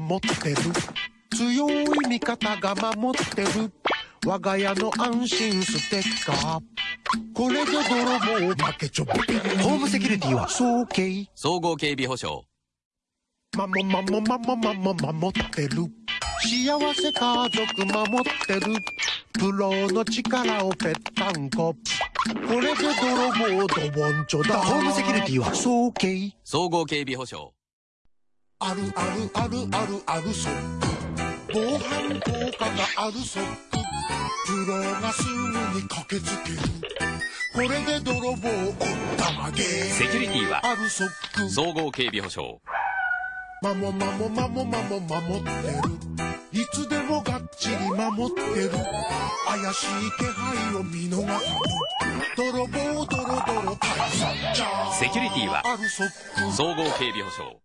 守ってる強い味方が守ってる我が家の安心ステッカーこれで泥棒負けちょびホームセキュリティは総計総合警備保障まもまもまもまも守ってる幸せ家族守ってるプロの力をぺったんここれで泥棒ドボンチョだホームセキュリティは総計総合警備保障あるあるあるあるあるソック防犯効果があるソックプロがすぐに駆けつける。これで泥棒をったまげ。セキュリティはあるソック総合警備保障。まもまもまもまも守ってる。いつでもがっちり守ってる。怪しい気配を見逃さぬ泥棒ドロドロ退散じゃセキュリティはあるソック総合警備保障